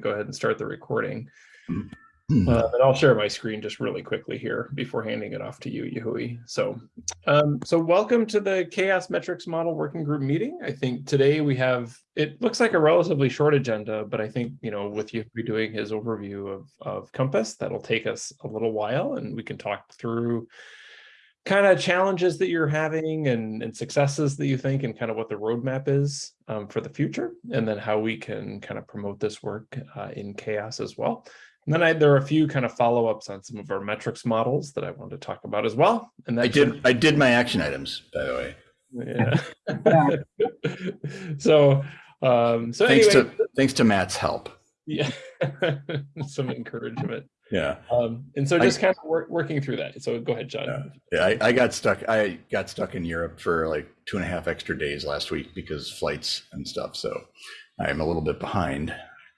go ahead and start the recording. Hmm. Uh, and I'll share my screen just really quickly here before handing it off to you, Yahui. So, um, so welcome to the CHAOSS Metrics Model Working Group meeting. I think today we have, it looks like a relatively short agenda, but I think, you know, with Yahui doing his overview of, of Compass, that'll take us a little while and we can talk through kind of challenges that you're having and, and successes that you think and kind of what the roadmap is um, for the future and then how we can kind of promote this work uh, in CHAOSS as well. And then I, there are a few kind of follow-ups on some of our metrics models that I want to talk about as well. And I did, I did my action items, by the way. yeah. so um so Thanks anyway, to, thanks to Matt's help. yeah some encouragement Yeah. um and so I- just kind of work, working through that so go ahead john Yeah. Yeah. I, I got stuck. I got stuck in Europe for like two and a half extra days last week because flights and stuff. So I'm a little bit behind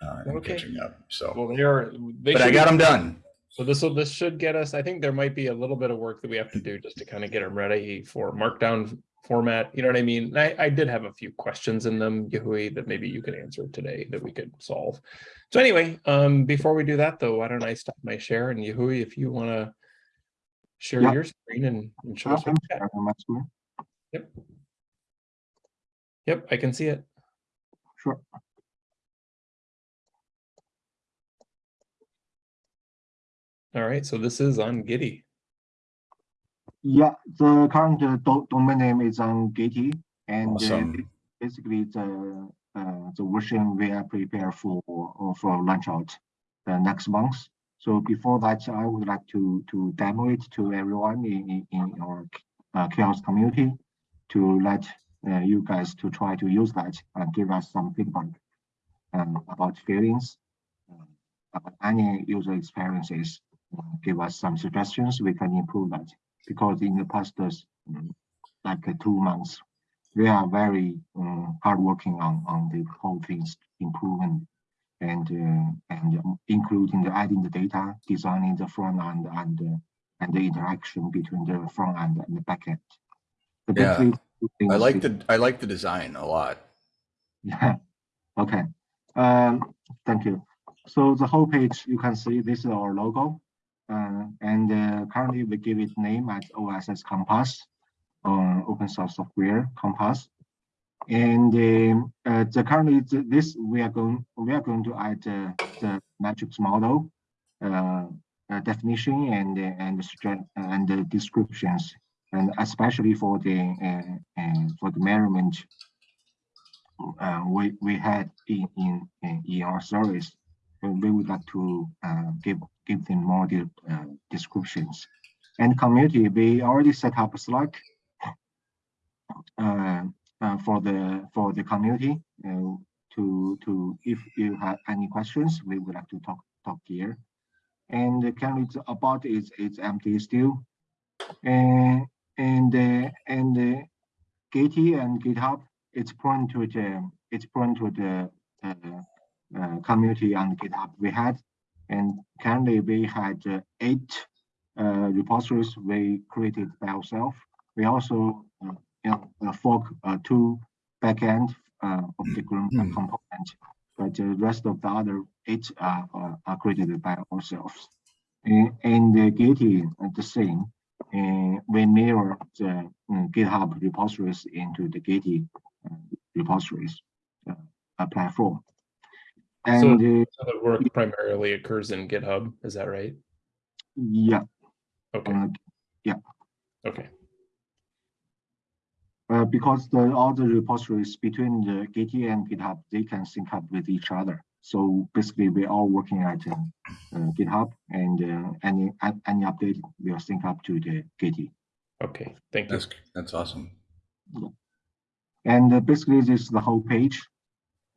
uh, Okay. catching up. So, well they are they but I got them done. so this will this should get us i think there might be a little bit of work that we have to do just to kind of get them ready for markdown format you know what i mean I, I did have a few questions in them Yahui, that maybe you could answer today that we could solve so anyway um before we do that though why don't i stop my share and Yahui, if you want to share Yeah. your screen and, and show us what I'm you got. sharing my screen. Yep. Yep, I can see it. Sure. All right, so this is on Gitee. Yeah, the current uh, do- domain name is on Gitee and uh, Awesome. basically the uh, the version we are prepared for for launch out uh, next month. So before that, I would like to to demo it to everyone in in, in our uh, CHAOSS community to let uh, you guys to try to use that and give us some feedback um, about feelings, uh, about any user experiences. Uh, give us some suggestions. We can improve that because in the past uh, like uh, two months, we are very um, hard working on on the whole things improvement and uh, and um, including the adding the data, designing the front end and uh, and the interaction between the front end and the back end. The Yeah, I like the, I like the design a lot. yeah, okay. Um, thank you. So the whole page, you can see this is our logo. Uh, and uh, currently we give it name as OSS Compass, uh, open source software Compass. And um, uh, the currently th- this we are going we are going to add the metrics model, definition and and and the descriptions, and especially for the for the measurement uh, we we had in in in, our service. We would like to uh, give give them more de uh, descriptions. And community, we already set up a Slack uh, uh, for the for the community uh, to to if you have any questions, we would like to talk talk here. And the currently about is it's empty still, and and uh, and Gitee and GitHub it's point to the it's point to the uh, uh, community on GitHub we had, and currently we had uh, eight uh, repositories we created by ourselves. We also uh, you know, uh, fork uh, two backend uh, of the group Mm. component, but the rest of the other eight are, are, are created by ourselves. And, and the uh, the same. We mirror the GitHub repositories into the uh, repositories platform. And So the work primarily occurs in GitHub, is that right? yeah, Okay, uh, okay, uh, because the all the repositories between the Gitee and GitHub, they can sync up with each other. So basically, we're all working at uh, GitHub, and uh, any any update will sync up to the Gitee. okay, thank you. That's, that's awesome. And uh, basically, this is the whole page.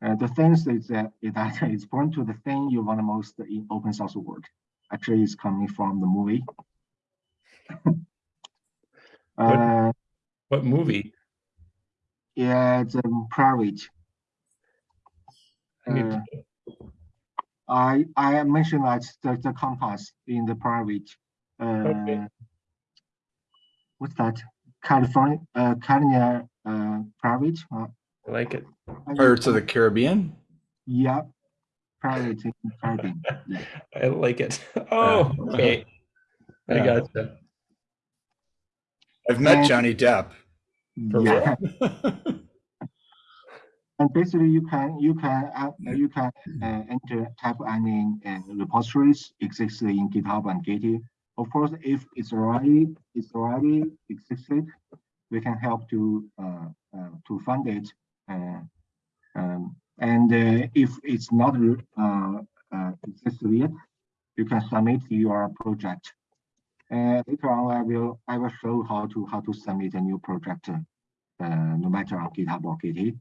Uh, the things is that it's point to the thing you want the most in open source work. Actually, it's coming from the movie. uh, What movie? yeah, it's um, private. I Uh, I I mentioned that the, the compass in the private. Uh, Okay. What's that? California, uh, California, uh, private. I like it. I Pirates of the Caribbean? Yeah. parity Caribbean. Yeah. I like it. Oh, okay. I Yeah. gotcha. I've met And- Johnny Depp. For yeah. And basically, you can you can uh, you can uh, enter type any uh, repositories existing in GitHub and Git. Of course, if it's already it's already existed, we can help to uh, uh, to fund it. Uh, um, and uh, if it's not uh, existed yet, you can submit your project. Later on, I will I will show how to how to submit a new project, no matter on GitHub or Git.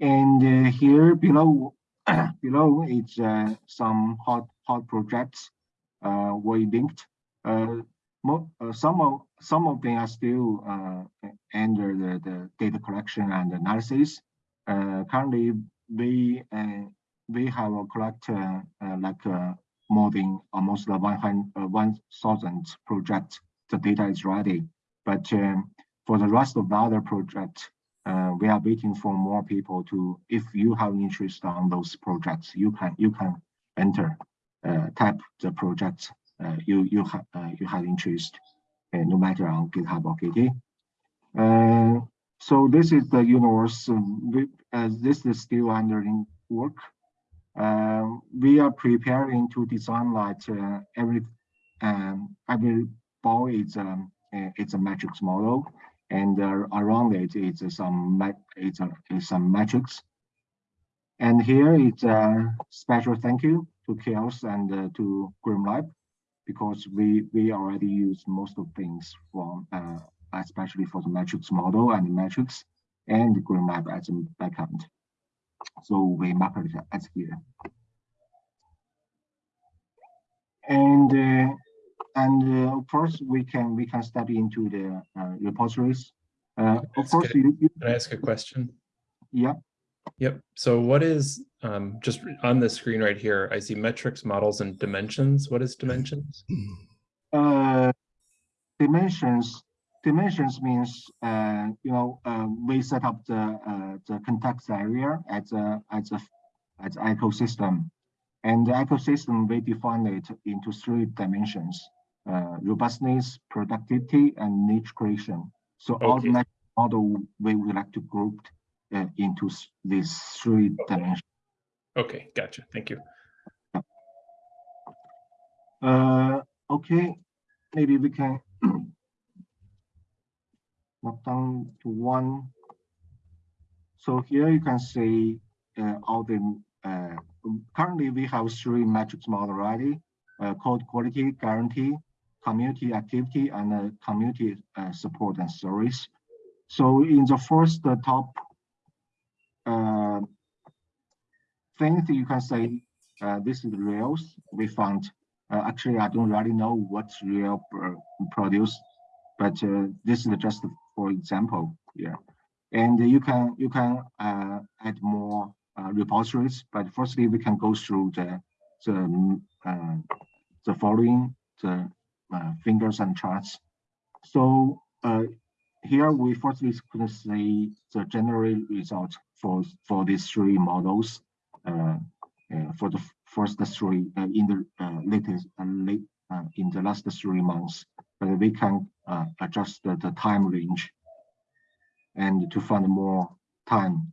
And here below, below it's uh, some hot hot projects uh, we linked. Uh, some of some of them are still uh, under the, the data collection and analysis. Uh, currently, we uh, we have a uh, uh, like uh, more than almost 100 uh, 1,000 projects. The data is ready, but um, for the rest of the other projects, we are waiting for more people to, if you have interest on those projects, you can you can enter, type the projects you you have you have interest, no matter on GitHub or Git. Uh, so this is the universe. um, we, this is still under work. Uh, we are preparing to design like uh, every um, every ball is um, it's a matrix model and uh, around it is some it's is some metrics. And here it's a special thank you to CHAOSS and uh, to GrimoireLab because we we already use most of things from uh, especially for the metrics model and metrics and GrimoireLab as a backend. So we map it as here. And uh, and uh, of course we can we can step into the uh, repositories. Uh, of course, you, you, Can I ask a question? yeah, Yep. So what is, um, just on the screen right here, I see metrics, models, and dimensions. What is dimensions? uh, dimensions. Dimensions means uh, you know uh, we set up the uh, the context area as a as a as ecosystem, and the ecosystem we define it into three dimensions: uh, robustness, productivity, and niche creation. So all the model we would like to group uh, into these three dimensions. Okay, gotcha. Thank you. Uh, okay, maybe we can knock down to one. So here you can see uh, all the uh, currently we have three metrics model already: uh, code quality, guarantee, community activity, and uh, community uh, support and service. So in the first uh, top uh, thing you can say, uh, this is Rails. We found uh, actually, I don't really know what real pr- produce, but uh, this is just for example here. And you can you can uh, add more uh, repositories, but firstly we can go through the the uh, the following the fingers and charts. So here we firstly could see the general result for for these three models. Uh, uh, for the first three uh, in the latest late in the last three months, but we can adjust the, the time range and to find more time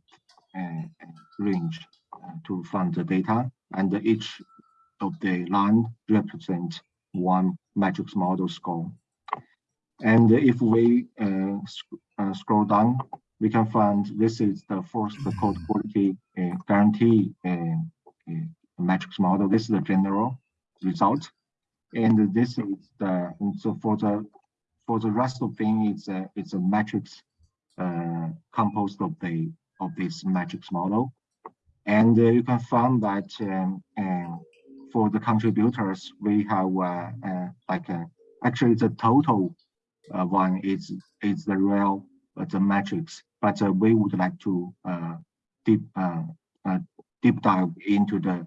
range to find the data, and each of the line represent one matrix model score. And if we uh, sc- uh, scroll down, we can find this is the first code quality uh, guarantee uh, uh, matrix model. This is the general result, and this is the so for the for the rest of thing, it's a it's a matrix uh, composed of the of this matrix model, and uh, you can find that um, uh, for the contributors we have uh, like uh, actually the total one is is the real the matrix, but uh, we would like to uh, deep uh, deep dive into the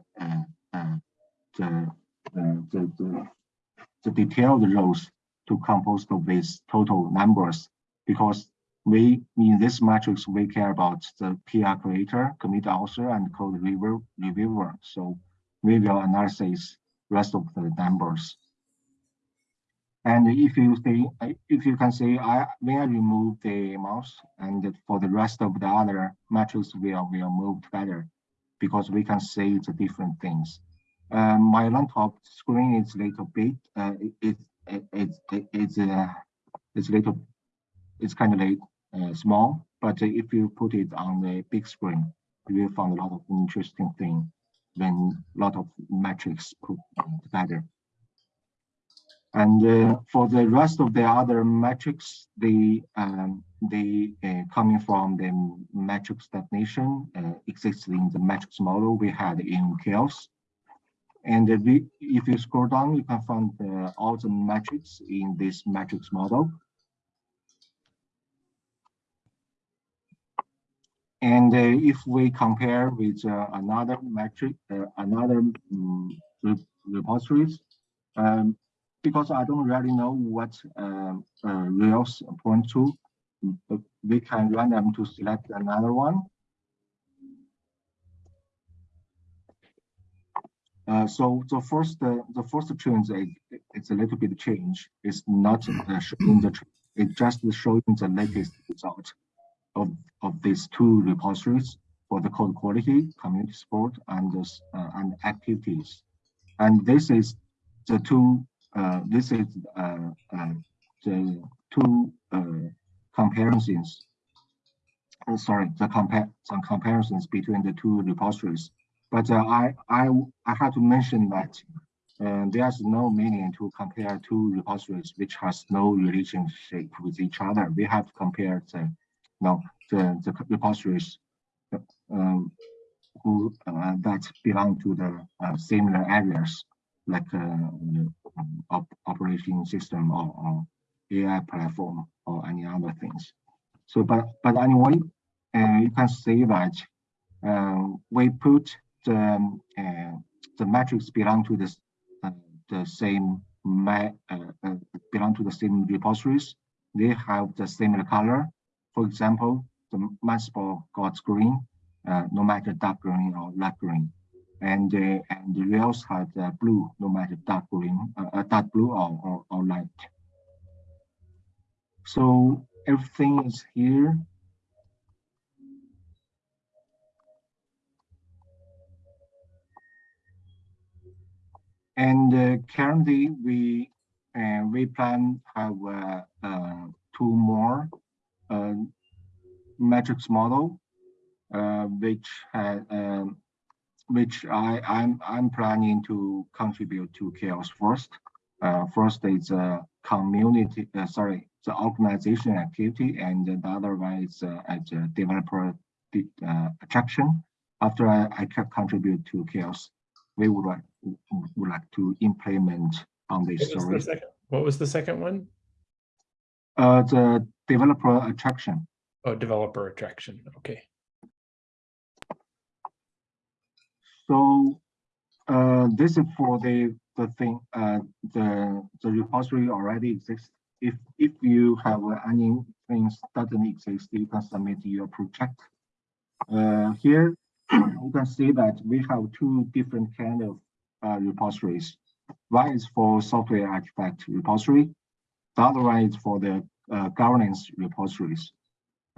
the, the the the detailed rows to compose these total numbers because we in this matrix we care about the PR creator, commit author, and code reviewer. So we will analyze rest of the numbers. And if you say, if you can say, I when I remove the mouse and for the rest of the other metrics will will move together because we can see the different things. Um, my laptop screen is little bit, uh, it, it, it, it, it's, uh, it's little, it's kind of like, uh, small, but if you put it on the big screen, you will find a lot of interesting thing when a lot of metrics put together. And uh, for the rest of the other metrics, they um, they uh, coming from the metrics definition uh, exists in the metrics model we had in CHAOSS. And we, if you scroll down, you can find uh, all the metrics in this metrics model. And uh, if we compare with uh, another metric, another um, repositories, um, because I don't really know what um, uh, Rails point to, we can run them to select another one. Uh, so the first uh, the first change is it's a little bit change. It's not uh, showing the it just showing the latest result of of these two repositories for the code quality, community support, and uh, and activities. And this is the two uh, this is uh, uh, the two comparisons. sorry, the some comparisons between the two repositories. But I I I have to mention that uh, there's no meaning to compare two repositories which has no relationship with each other. We have compared the, no, the, the repositories um, who uh, that belong to the uh, similar areas like op operating system or, or, AI platform or any other things. So, but but anyway, uh, you can see that uh, we put the uh, the metrics belong to this uh, the same uh, uh, belong to the same repositories. They have the similar color. For example, the MathSpot got green, no matter dark green or light green and uh, and the rails had uh, blue, no matter dark green, uh, dark blue or, or, or light. So everything is here. And uh, currently we uh, we plan have uh, uh two more metrics model, which had um, which I, I'm, I'm planning to contribute to CHAOSS first. Uh, first is a community, uh, sorry, the organization activity, and the other one is uh, as a developer uh, attraction. After I, I can contribute to CHAOSS, we would like, would like to implement on this what story. Was what was the second one? Uh, the developer attraction. Oh, developer attraction. Okay. So uh, this is for the the thing uh, the the repository already exists. If if you have any things doesn't exist, you can submit your project. Uh, here you can see that we have two different kind of uh, repositories. One is for software artifact repository. The other one is for the uh, governance repositories.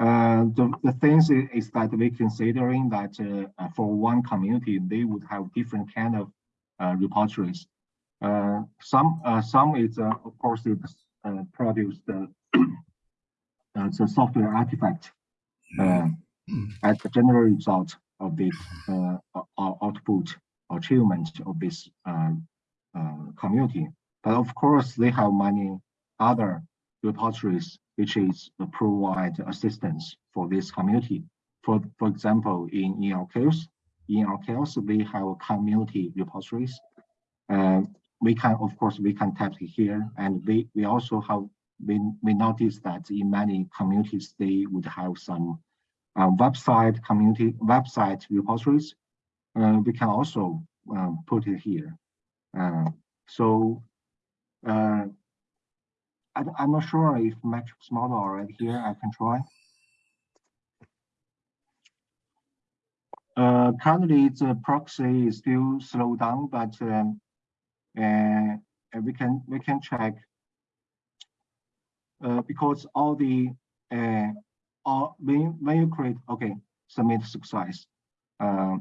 Uh, the, the things is, is that we're considering that uh, for one community, they would have different kind of uh, repositories. Uh, some uh, some is of course it produce the the software artifact as the general result of the output achievement of this community. But of course, they have many other repositories which is provide assistance for this community. For, for example, in, case, in our case, we have community repositories. Uh, we can, of course, we can tap here, and we, we also have, we, we noticed that in many communities, they would have some uh, website community website repositories. Uh, we can also um, put it here. Uh, so uh, I, I'm not sure if metrics model already here. I can try. Uh, currently, the proxy is still slow down, but um, uh, we can we can check uh, because all the uh, all when when you create okay submit success, uh,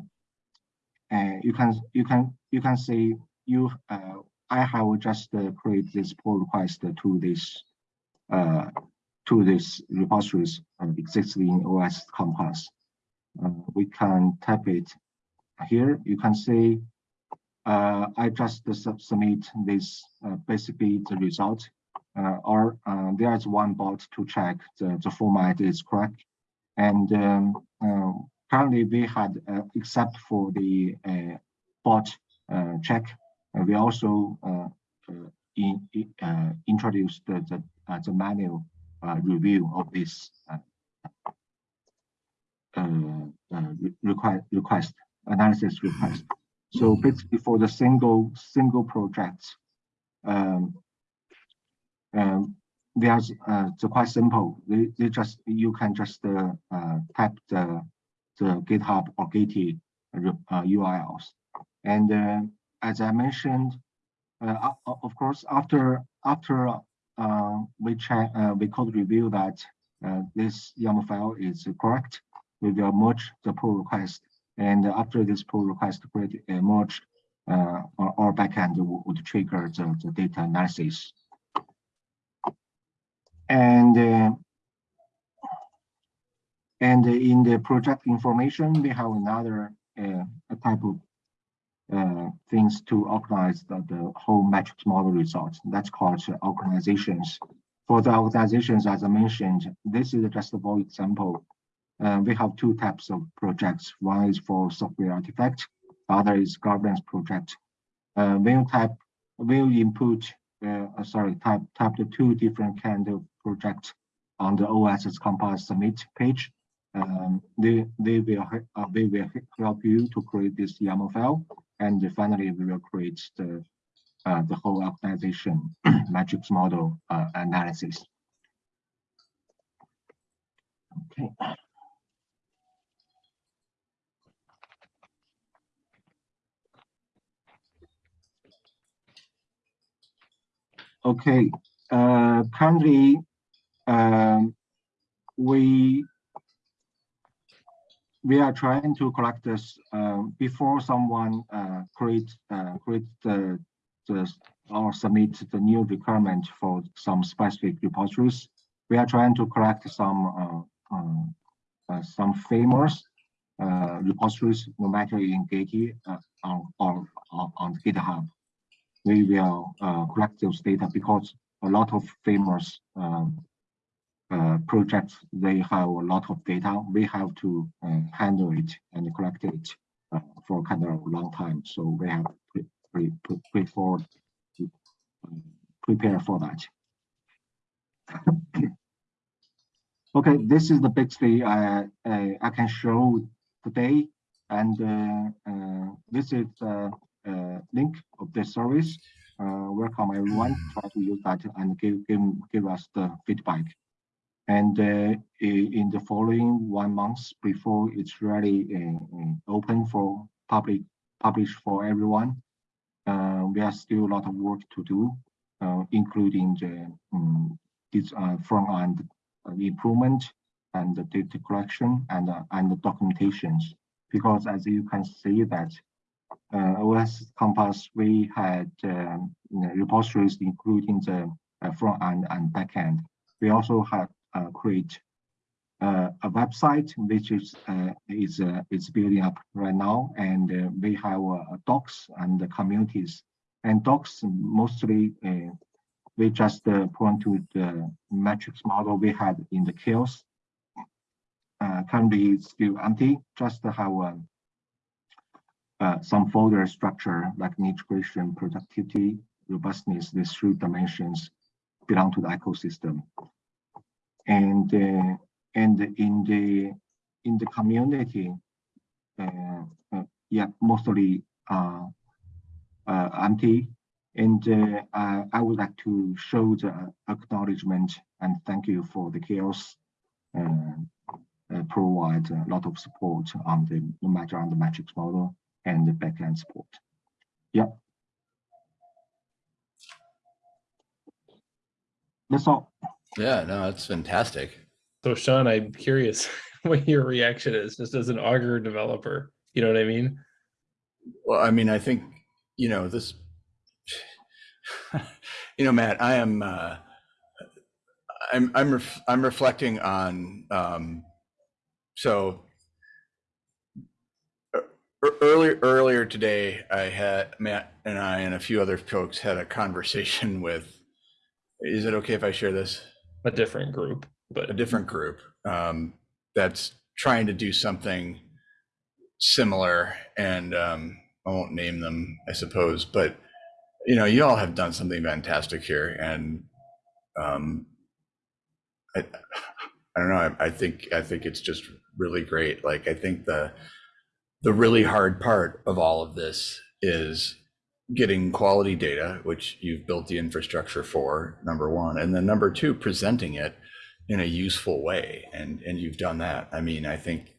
uh, you can you can you can see you uh, I have just uh, create this pull request to this uh, to this repositories uh, existing OS Compass. Uh, we can type it here. You can see uh, I just sub submit this uh, basically the result, uh, or uh, there's one bot to check the, the format is correct. And um, uh, currently we had, uh, except for the bot check, we also in, in introduced the, the, the manual review of this request, request analysis request. So basically for the single single projects, um, um, there's uh, it's quite simple. They, they just you can just uh, uh, type the the GitHub or Git uh, URLs, and uh, as I mentioned, uh, of course after after uh, we check uh, we could review that uh, this YAML file is correct, we will merge the pull request and after this pull request create a merge, uh, our, our backend would trigger the, the data analysis. And uh, and in the project information, we have another uh, type of uh, things to organize the, the whole metrics model results. That's called organizations. For the organizations, as I mentioned, this is just for example uh, we have two types of projects. One is for software artifact, other is governance project. Uh, we'll type, we'll input, uh, uh, sorry, type, type the two different kind of projects on the OSS Compass submit page. Um, they, they will, uh, they will help you to create this YAML file. And finally, we will create the, uh, the whole organization metrics model uh, analysis. Okay. Okay, uh, currently, um, we we are trying to collect this uh, before someone uh, create uh, create the, the or submit the new requirement for some specific repositories. We are trying to collect some uh, um, uh, some famous uh, repositories, no matter in Git or, or, or on GitHub we will uh, collect those data because a lot of famous um, uh, projects, they have a lot of data. We have to uh, handle it and collect it uh, for kind of a long time. So we have pre pre pre to um, prepare for that. okay, this is the basically I, I, I can show today. And uh, uh, this is uh, link of the service. Uh, welcome everyone. Try to use that and give give give us the feedback. And uh, in the following one month before it's really open for public publish for everyone, we have still a lot of work to do, including the um, front end improvement and the data collection and uh, and the documentations because as you can see that uh, OS Compass, we had um, you know, repositories including the uh, front end and back end. We also uh, create uh, a website which is uh, is uh, is building up right now, and uh, we have docs and the communities. And docs mostly we just point to the metrics model we had in the CHAOSS. currently, still empty. Just have um, uh, some folder structure like niche creation, productivity, robustness, these three dimensions belong to the ecosystem. And uh, and in the in the community, uh, uh yeah, mostly uh, empty. And I would like to show the acknowledgement and thank you for the CHAOSS uh, provide a lot of support on the no matter on the metrics model and the backend support. Yeah. That's all. Yeah, no, it's fantastic. So Sean, I'm curious what your reaction is, just as an Augur developer. You know what I mean? Well, I mean, I think, you know, this, you know, Matt, I am, uh, I'm, I'm, ref- I'm reflecting on, um, so earlier, earlier today, I had, Matt and I and a few other folks had a conversation with, is it okay if I share this? A different group, but a different group um, that's trying to do something similar and um, i won't name them i suppose but you know you all have done something fantastic here and um, I, I don't know I, I think i think it's just really great. Like i think the the really hard part of all of this is getting quality data which you've built the infrastructure for number one and then number two presenting it in a useful way and and you've done that. I mean i think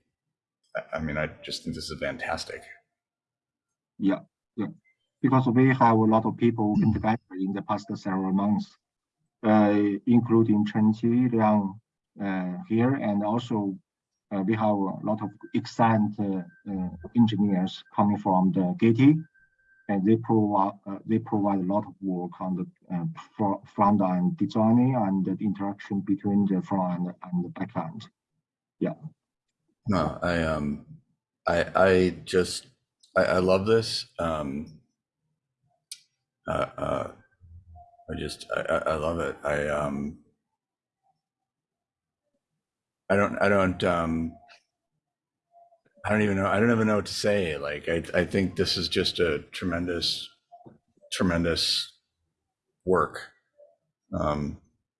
I- mean i just think this is fantastic. Yeah, yeah. Because we have a lot of people working together in the past several months, uh, including Chen Qi Liang uh, here, and also uh, we have a lot of excellent uh, uh, engineers coming from the Gitee, and they provide uh, they provide a lot of work on the uh, fro- front end designing and the interaction between the front end and the back end. Yeah. no i um i i just i, I love this um uh, uh i just I I love it i um i don't i don't um i don't even know i don't even know what to say like i i think this is just a tremendous tremendous work. Um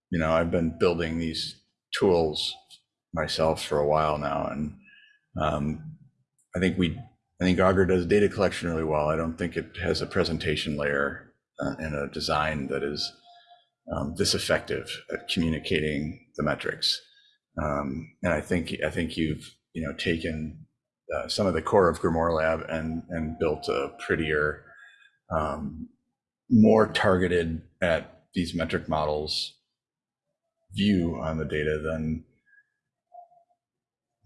you know i've been building these tools myself for a while now and um i think we i think augur does data collection really well. I don't think it has a presentation layer uh, and a design that is um, this effective at communicating the metrics. Um, and i think i think you've you know taken uh, some of the core of grimoire lab and and built a prettier um, more targeted at these metric models view on the data than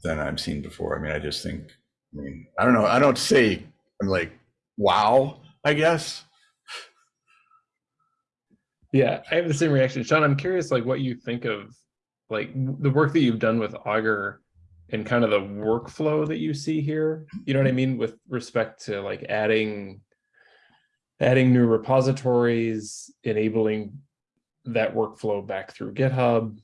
than I've seen before. I mean, I just think, I mean, I don't know. I don't say I'm like, wow, I guess. yeah, I have the same reaction. Sean, I'm curious like what you think of like the work that you've done with Augur and kind of the workflow that you see here. You know what I mean with respect to like adding adding new repositories, enabling that workflow back through GitHub.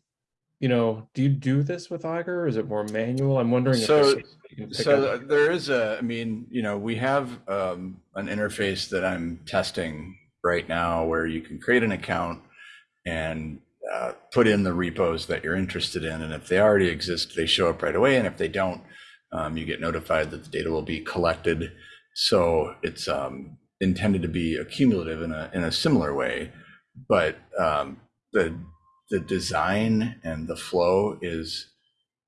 You know, do you do this with Augur? Or is it more manual? I'm wondering So- something you can pick So up. th- there is a, I mean, you know, we have um, an interface that I'm testing right now where you can create an account and uh, put in the repos that you're interested in. And if they already exist, they show up right away. And if they don't, um, you get notified that the data will be collected. So it's um, intended to be accumulative in a, in a similar way. But um, the, the design and the flow is,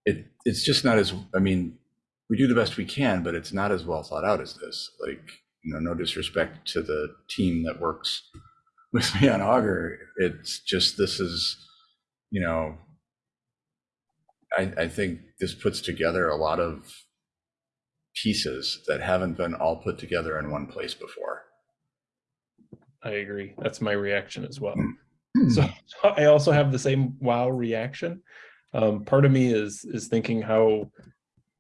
it, it's just not as, I mean, we do the best we can, but it's not as well thought out as this. Like, you know, no disrespect to the team that works with me on Augur. It's just this is, you know, I, I think this puts together a lot of pieces that haven't been all put together in one place before. I agree. That's my reaction as well. So I also have the same wow reaction. Um, part of me is is thinking how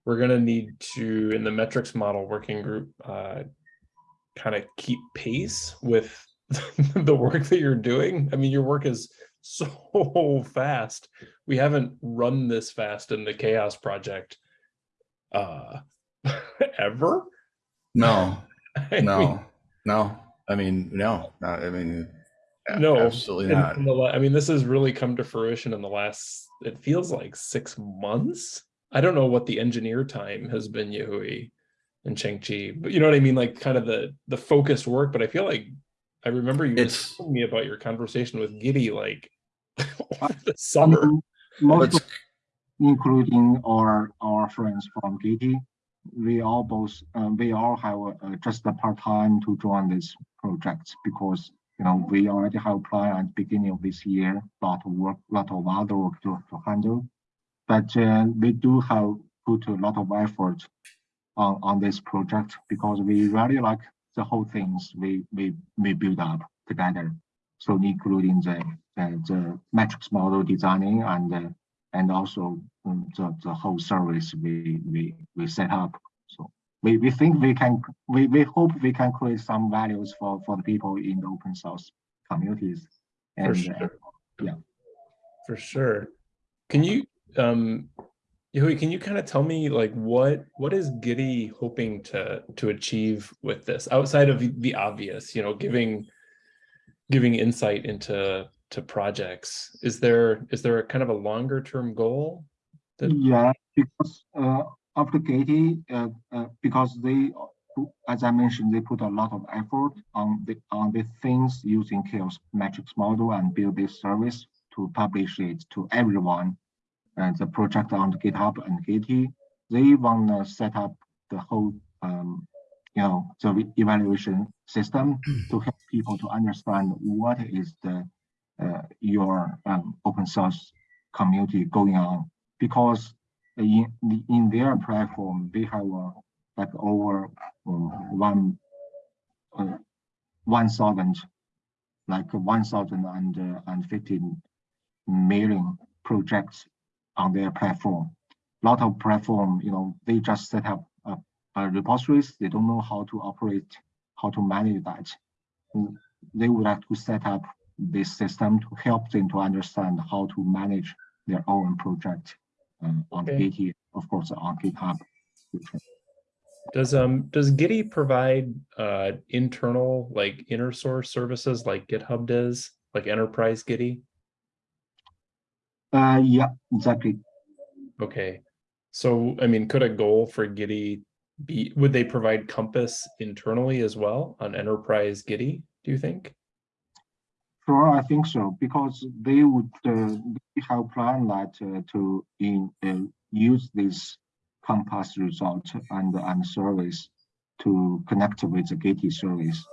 we're gonna need to in the metrics model working group uh, kind of keep pace with the work that you're doing. I mean, your work is so fast. We haven't run this fast in the CHAOSS project uh ever. No, I mean, no, no. I mean, no, not, I mean, No, absolutely not. in the I mean, this has really come to fruition in the last, it feels like six months. I don't know what the engineer time has been, Yahui and Chengchi, but you know what I mean? Like kind of the, the focused work, but I feel like I remember you were It's- telling me about your conversation with Gitee, like over the summer. Um, Most Let's, including our our friends from Gitee. We all both uh, we all have uh, just a part time to join this project because you know we already have plan at the beginning of this year, lot of work, lot of other work to, to handle, but uh, we do have put a lot of effort on on this project because we really like the whole things we we we build up together. So including the the, the metrics model designing and uh, and also um, the, the whole service we, we, we set up. So we, we think we can, we, we hope we can create some values for, for the people in the open source communities. For And uh, yeah. For sure. Can you, um, Yehui, can you kind of tell me like what what is Gitee hoping to to achieve with this outside of the obvious, you know, giving giving insight into to projects? Is there is there a kind of a longer term goal? that- Yeah, because uh, after Gitee, uh, uh, because they, as I mentioned, they put a lot of effort on the on the things using CHAOSS metrics model and build this service to publish it to everyone. And the project on GitHub and Gitee, they want to set up the whole, um, you know, the evaluation system to help people to understand what is the uh, your um, open source community going on. Because in in their platform they have uh, like over um, one uh, one thousand like one thousand and uh, and projects on their platform. A lot of platform, you know, they just set up repositories. They don't know how to operate, how to manage that. Mm, They would like to set up this system to help them to understand how to manage their own project um, on Okay. Of course, on GitHub. Does um does Gitee provide uh internal like inner source services like GitHub does, like enterprise Gitee? Uh, yeah, exactly. Okay. So I mean, could a goal for Gitee be, would they provide Compass internally as well on enterprise Gitee, do you think? Sure, I think so, because they would uh, have planned that uh, to in uh, use this Compass result and and service to connect with the Gitee service.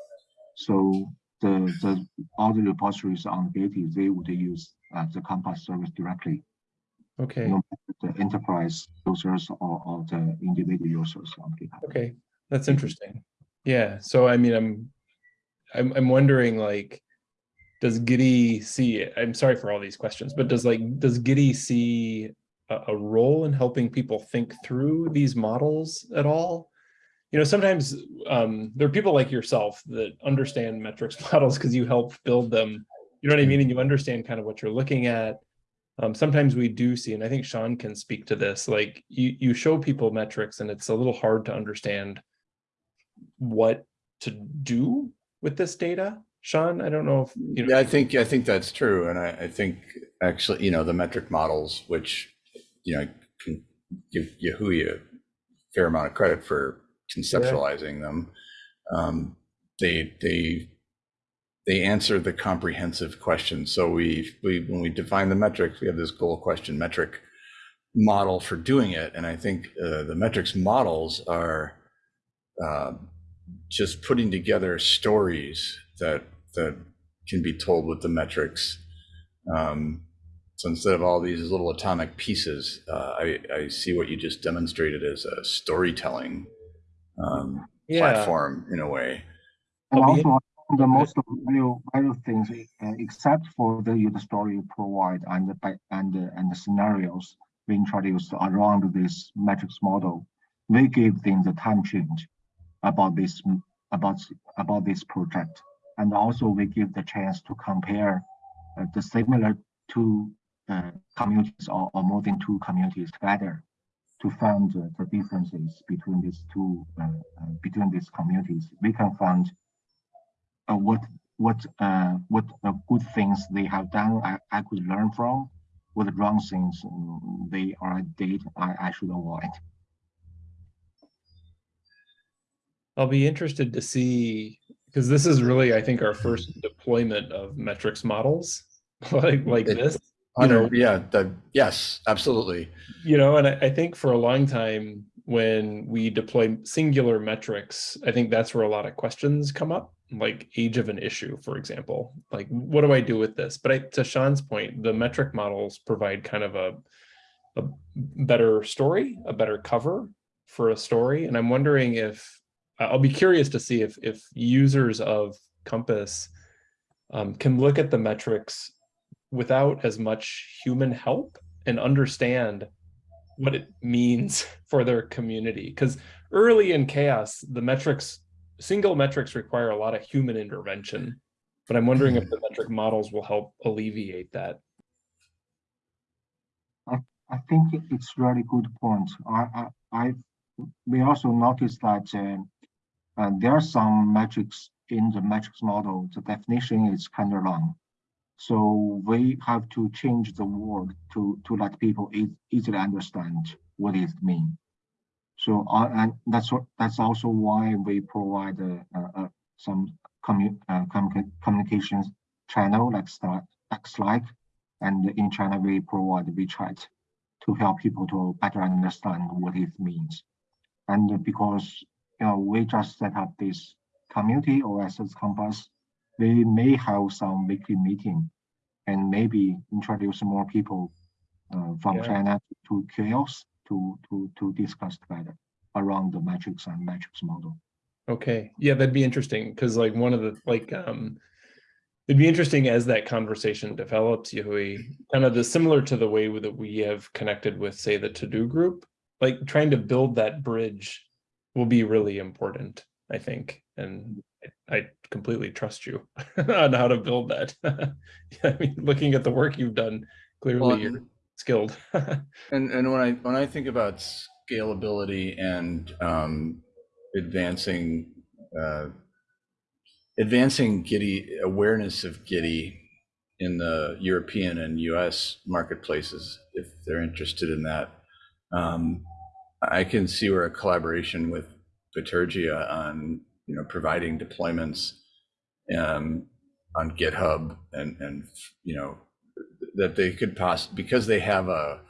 So the the all the repositories on Gitee they would use uh, the Compass service directly, Okay, no the enterprise users or, or the individual users on GitHub. okay, that's interesting. Yeah, so I mean, I'm, I'm, I'm wondering like, does Gitee see, I'm sorry for all these questions, but does like, does Gitee see a, a role in helping people think through these models at all? You know, sometimes um, there are people like yourself that understand metrics models because you help build them. You know what I mean? And you understand kind of what you're looking at. Um, sometimes we do see, and I think Sean can speak to this, like you, you show people metrics and it's a little hard to understand what to do with this data. Sean, I don't know if, you know. Yeah, I think, I think that's true. And I, I think actually, you know, the metric models, which, you know, can give Yehui a fair amount of credit for conceptualizing them. Um, they, they, they answer the comprehensive question. So we, we, when we define the metrics, we have this goal question metric model for doing it. And I think uh, the metrics models are uh, just putting together stories that that can be told with the metrics. Um, so instead of all these little atomic pieces, uh, I, I see what you just demonstrated as a storytelling um, Yeah, platform in a way. And also, the most value value things, uh, except for the user story you provide and the and the, and the scenarios we introduced around this metrics model, we give them the time change about this about about this project, and also we give the chance to compare uh, the similar two uh, communities or, or more than two communities together to find uh, the differences between these two uh, uh, between these communities. We can find uh, what what uh, what uh, good things they have done I, I could learn from, what the wrong things they are did I, I should avoid. I'll be interested to see, because this is really, I think, our first deployment of metrics models like, like this. You know, Yeah, the, yes, absolutely. you know, and I, I think for a long time when we deploy singular metrics, I think that's where a lot of questions come up, like age of an issue, for example. Like, what do I do with this? But I, to Sean's point, the metric models provide kind of a a better story, a better cover for a story. And I'm wondering if I'll be curious to see if if users of Compass um, can look at the metrics without as much human help and understand what it means for their community. Because early in CHAOSS, the metrics, single metrics require a lot of human intervention. But I'm wondering if the metric models will help alleviate that. I I think it- it's really good point. I, I, I, we also noticed that, uh, uh, there are some metrics in the metrics model, the definition is kind of long. So we have to change the word to, to let people ea- easily understand what it means. So, uh, and that's what, that's also why we provide, uh, uh, uh, some commu, uh, communica- communications channel like Slack, like And in China, we provide WeChat to help people to better understand what it means. And because, you know, we just set up this community OSS Compass, we may have some weekly meeting and maybe introduce more people uh, from Yeah. China to CHAOSS to, to, to discuss together around the metrics and metrics model. Okay, yeah, that'd be interesting because like one of the like um it'd be interesting as that conversation develops, Yehui, kind of the similar to the way that we have connected with, say, the to-do group, like trying to build that bridge will be really important, I think. And I- I completely trust you on how to build that. I mean, looking at the work you've done, Well, clearly you're skilled. And and when I when I think about scalability and um, advancing uh, advancing Gitee awareness of Gitee in the European and U.S. marketplaces, if they're interested in that, um, I can see where a collaboration with Bitergia on you know providing deployments um, on GitHub and and you know that they could poss because they have a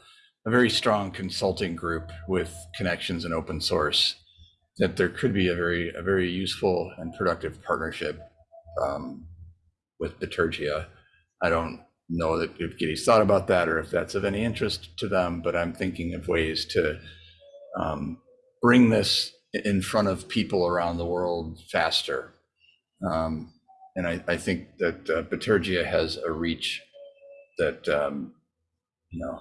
a very strong consulting group with connections in open source that there could be a very a very useful and productive partnership um, with Bitergia. I don't know that if Gitee's thought about that or if that's of any interest to them, but I'm thinking of ways to um, bring this in front of people around the world faster. Um, and I, I think that uh, Bitergia has a reach that um, you know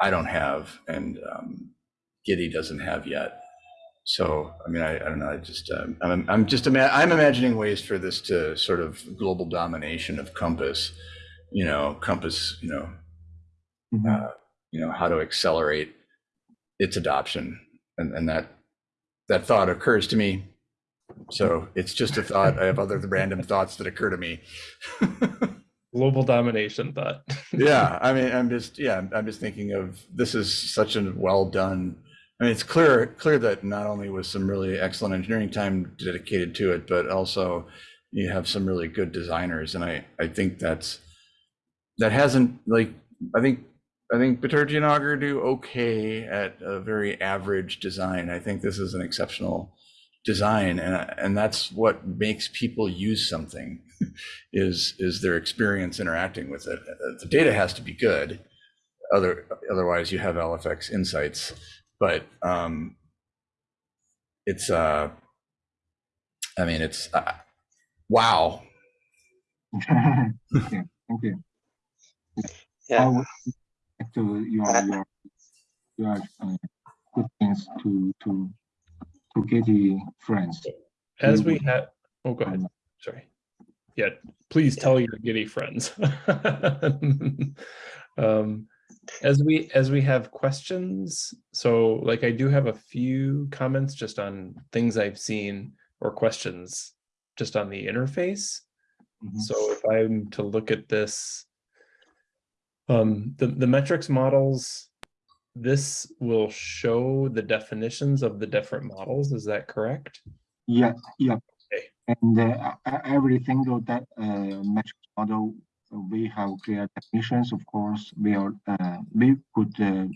I don't have and um, Gitee doesn't have yet. So I mean I, I don't know I just um, I'm I'm just ima- I'm imagining ways for this to sort of global domination of Compass, you know Compass you know Mhm. uh, you know how to accelerate its adoption and and that that thought occurs to me. So it's just a thought. I have other random thoughts that occur to me. Global domination thought. yeah i mean i'm just yeah I'm- i'm just thinking of this is such a well done i mean it's clear clear that not only was some really excellent engineering time dedicated to it but also you have some really good designers and i i think that's that hasn't like i think i think Bitergia and augur do okay at a very average design i think this is an exceptional design and and that's what makes people use something is is their experience interacting with it. Uh, The data has to be good, other otherwise you have LFX insights. But um, it's uh, I mean it's uh, wow. Thank you. Thank you. I Yeah, would like to your your your uh, good things to to to Gitee friends. As Mm. we have, oh, go ahead. Sorry. Yeah, please tell your Gitee friends. um, as we as we have questions, so like I do have a few comments just on things I've seen or questions just on the interface. Mhm. So if I'm to look at this, um, the, the metrics models, this will show the definitions of the different models. Is that correct? Yeah, yeah. Okay. And uh, every single that uh, metric model we have clear definitions, of course, we are, uh, we could, uh,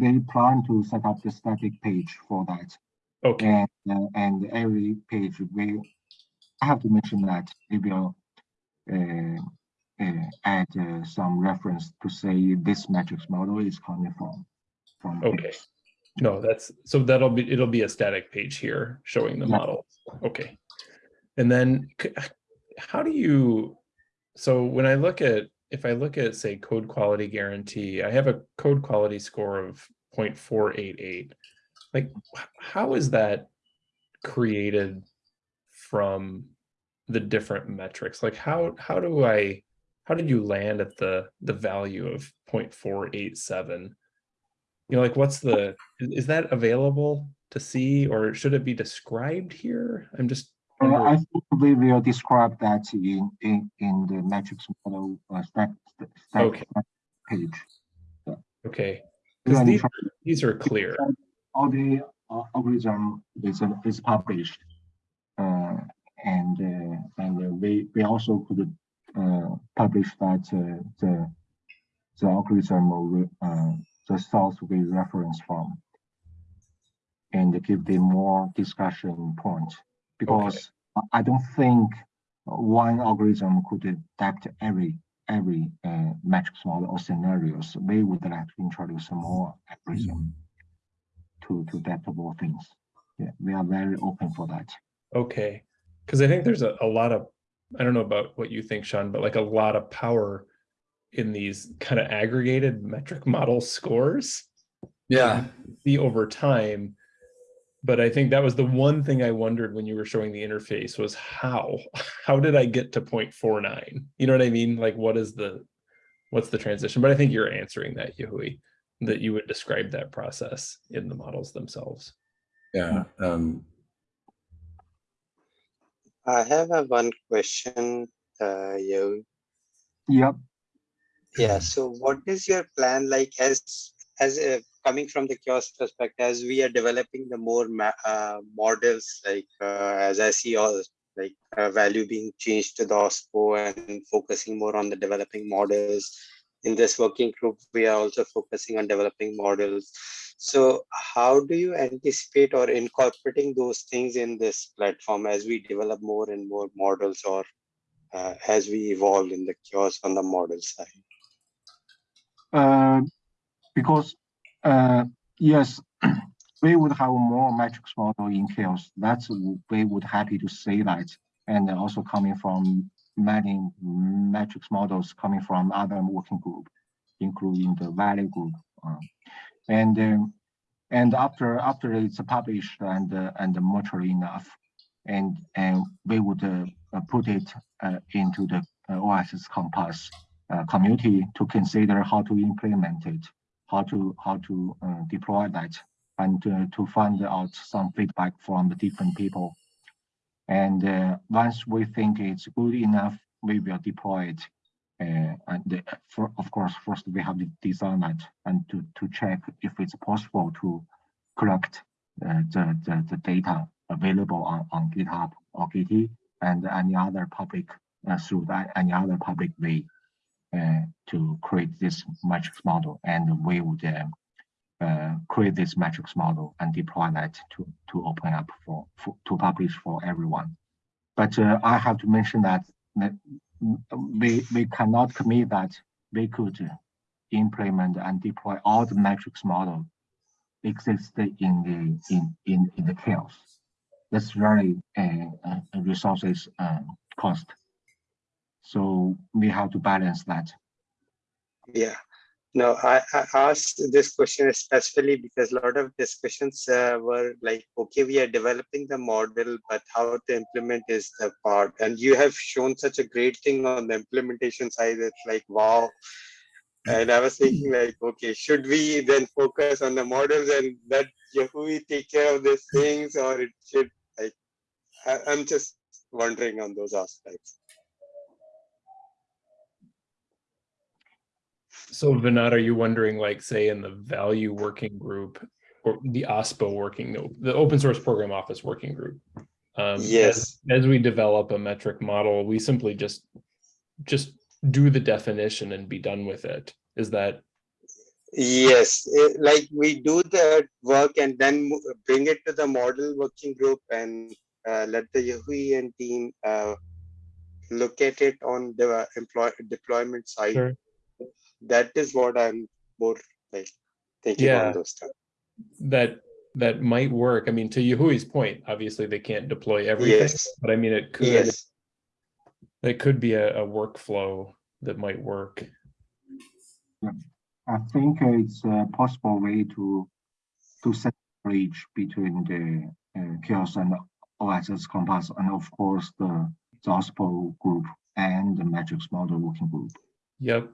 we plan to set up the static page for that. Okay, And, uh, and every page we, I have to mention that we will uh, add uh, some reference to say this matrix model is coming from. from this. okay. No, that's, so that'll be, it'll be a static page here showing the Yeah. model. Okay. And then how do you, so when I look at, if I look at, say, code quality guarantee, I have a code quality score of 0.488. Like, how is that created from the different metrics? Like, how, how do I, how did you land at the, the value of 0.487? You know, like what's the, is that available to see or should it be described here? I'm just. I think we will describe that in, in, in the matrix model uh, stack, stack Okay. page. Okay, because these, trying- these are clear. all the uh, algorithm is uh, is published. Uh, and uh, and uh, we we also could publish that uh, the the algorithm will, uh, the source we reference from and give them more discussion point because I- I don't think one algorithm could adapt every every uh, matrix model or scenarios. We would like to introduce more algorithm to to adaptable things. Yeah, we are very open for that. Okay, because I think there's a, a lot of, I don't know about what you think, Sean, but like a lot of power in these kind of aggregated metric model scores. Yeah, see over time. But I think that was the one thing I wondered when you were showing the interface was how, how did I get to 0.49? You know what I mean? Like what is the, what's the transition? But I think you're answering that, Yehui, that you would describe that process in the models themselves. yeah. Um, I have a one question, uh, you. Yep. Yeah, so what is your plan like as, as a, coming from the CHAOSS perspective, as we are developing the more uh, models, like, uh, as I see all, like, uh, value being changed to the OSPO and focusing more on the developing models. In this working group, we are also focusing on developing models. So how do you anticipate or incorporating those things in this platform as we develop more and more models or uh, as we evolve in the CHAOSS on the model side? Uh, because uh, yes, we would have more metrics model in CHAOSS. That's we would happy to say that, and also coming from many metrics models coming from other working group, including the value group. uh, and um, and after after it's published and uh, and mature enough, and and we would uh, put it uh, into the uh, OSS Compass community to consider how to implement it, how to how to deploy that, and to find out some feedback from the different people. And once we think it's good enough, we will deploy it. Uh, and for, of course, first we have to design it and to, to check if it's possible to collect uh, the, the, the data available on, on GitHub or Git and any other public uh, through that any other public way uh, to create this matrix model. And we would uh, uh, create this matrix model and deploy that to, to open up for, for to publish for everyone. But I have to mention that, that we, we cannot commit that we could implement and deploy all the matrix model exist in the in in, in the CHAOSS. That's very uh, uh, resources uh, cost. So we have to balance that. Yeah. No, I, I asked this question especially because a lot of discussions uh, were like, okay, we are developing the model, but how to implement is the part. And you have shown such a great thing on the implementation side. It's like, wow. And I was thinking like, okay, should we then focus on the models and let Yehui take care of these things or it should like, I, I'm just wondering on those aspects. So Vinod, are you wondering like, say in the value working group or the OSPO working, the- open source program office working group? um, Yes. As we develop a metric model, we simply just, just do the definition and be done with it. Is that, Yes, like we do the work and then bring it to the model working group and uh, let the Yehui and team uh, look at it on the employ deployment side. Sure. That is what I'm more like thinking Yeah. on those stuff. that, that might work? I mean, to Yehui's point, obviously they can't deploy everything, Yes, but I mean, it could, yes, it could be a, a workflow that might work. I think it's a possible way to to set a bridge between the uh, CHAOSS and OSS compass, and of course the the OSPO group and the metrics model working group. Yep.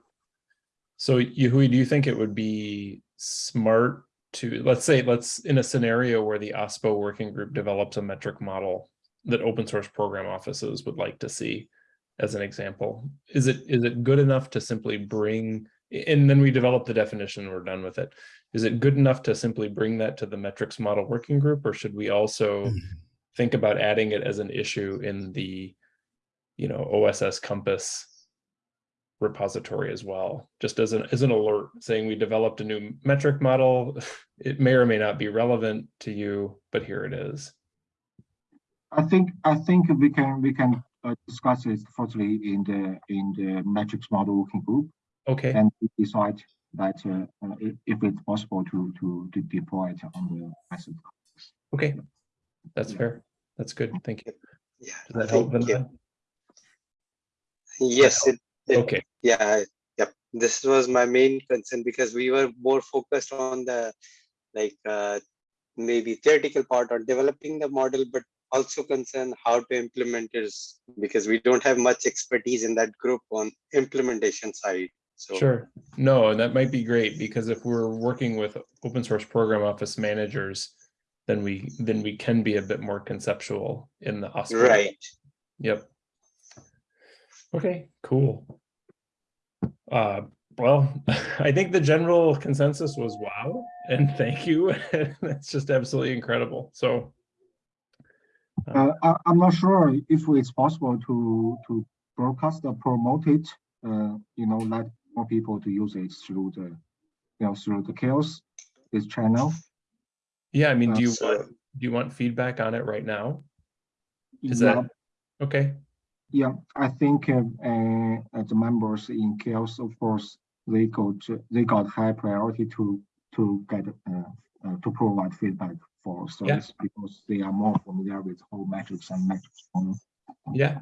So Yehui, do you think it would be smart to, let's say, let's, in a scenario where the OSPO working group develops a metric model that open source program offices would like to see as an example, is it, is it good enough to simply bring, and then we develop the definition, and we're done with it. Is it good enough to simply bring that to the metrics model working group, or should we also mm-hmm. think about adding it as an issue in the, you know, OSS Compass repository as well, just as an, as an alert saying we developed a new metric model. It may or may not be relevant to you, but here it is. I think I think we can we can uh, discuss it firstly in the in the metrics model working group Okay, and decide that uh, uh, if, if it's possible to to to deploy it on the asset. okay. That's Yeah. fair. That's good. Thank you. yeah. Does that help? Thank you. Yes, it, it- Okay, yeah, yep. This was my main concern because we were more focused on the like uh, maybe theoretical part on developing the model, but also concern how to implement it because we don't have much expertise in that group on implementation side. So sure. No, and that might be great because if we're working with open source program office managers, then we, then we can be a bit more conceptual in the. OSPO. right. Yep. Okay, cool. Uh, well, I think the general consensus was wow, and thank you. That's just absolutely incredible. So, Uh, I, I'm not sure if it's possible to to broadcast or promote it. Uh, you know, let more people to use it through the, you know, through the CHAOSS this channel. yeah, I mean, do you, So- want do you want feedback on it right now? Is Yeah, that, okay, Yeah, I think uh, uh, the members in CHAOSS, of course, they got they got high priority to to get uh, uh, to provide feedback for service because they are more familiar with whole metrics and metrics. yeah.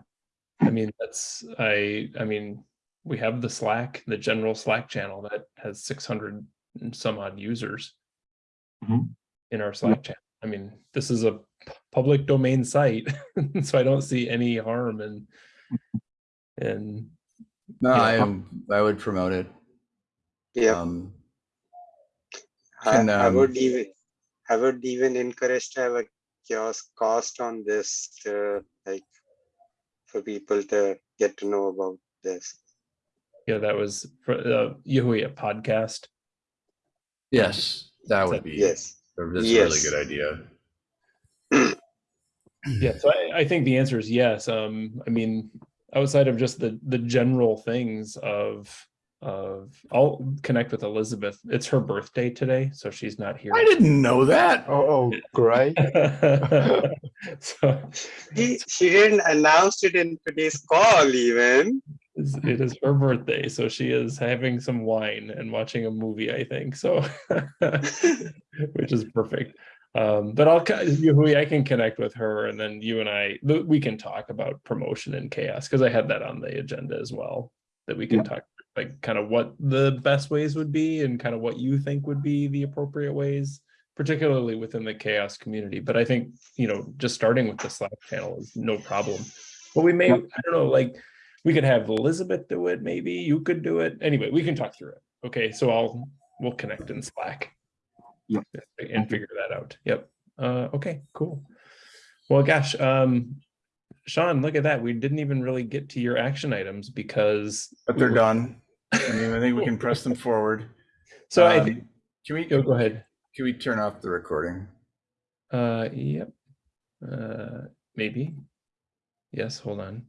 I mean, that's, I, I mean, we have the Slack, the general Slack channel that has six hundred and some odd users. Mhm. In our Slack channel. I mean, this is a public domain site, so I don't see any harm in. in No, Yeah. I am, I would promote it. Yeah, Um, I, can, I um, would even I would even encourage to have a CHAOSScast on this to like for people to get to know about this. Yeah, that was for uh Yehui podcast. yes, that would be, Yes. that's a really good idea. Yeah, so I, I think the answer is yes. Um, I mean, outside of just the the general things of of I'll connect with Elizabeth. It's her birthday today, so she's not here. I didn't know that. Oh, oh, great. so She, she didn't announce it in today's call even. it is her birthday, so she is having some wine and watching a movie, I think. So which is perfect. Um, but I'll, I can connect with her and then you and I, we can talk about promotion and CHAOSS, because I had that on the agenda as well. That we can Yeah. talk, like, kind of what the best ways would be and kind of what you think would be the appropriate ways, particularly within the CHAOSS community. But I think, you know, just starting with the Slack channel is no problem. But we may, Yeah. I don't know, like, we could have Elizabeth do it, maybe you could do it. Anyway, we can talk through it. Okay, so I'll, we'll connect in Slack. Yep. And figure that out. Yep. Uh, okay, cool. Well, gosh, um, Sean, look at that. We didn't even really get to your action items because. But they're were- done. I mean, I think we can press them forward. So I Um, think, Can we, go, go ahead. can we turn off the recording? Uh, yep. Uh, maybe. Yes, hold on.